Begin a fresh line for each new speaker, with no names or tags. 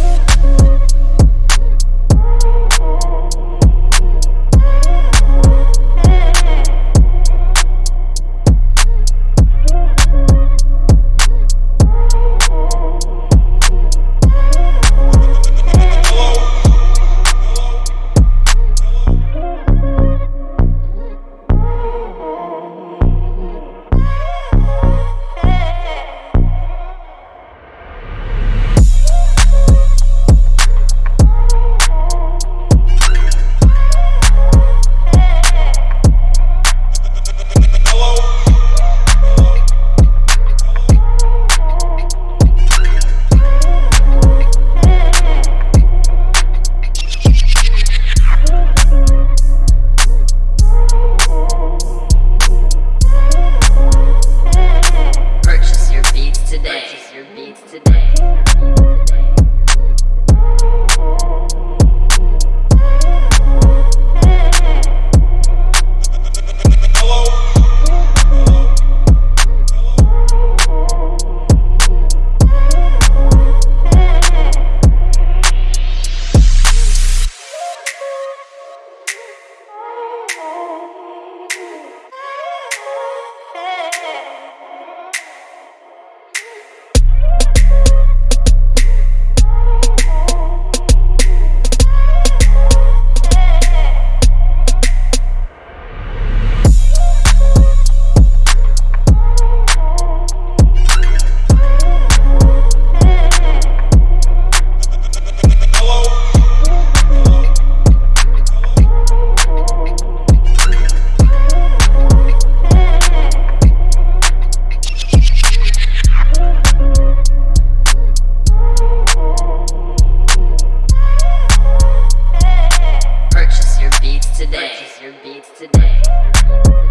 Yeah. It's today. beats today.